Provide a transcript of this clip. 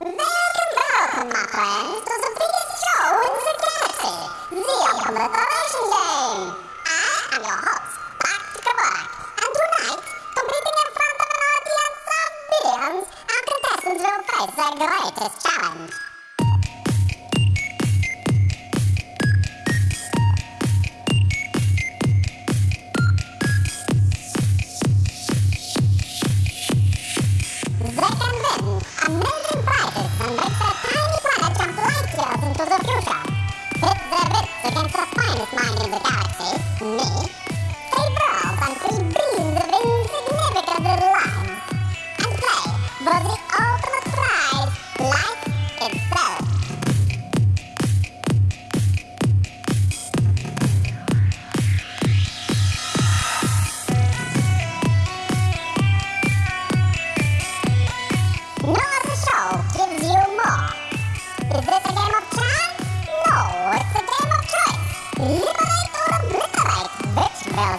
Welcome, welcome, my friends, to the biggest show in the galaxy, the Obliteration Game. I am your host, Dr. Borak, and tonight, competing in front of an audience of billions, our contestants will face their greatest challenge. The ultimate prize, life itself. Show gives you more. Is this a game of chance? No, it's a game of choice. Liberate or obliterate. Which will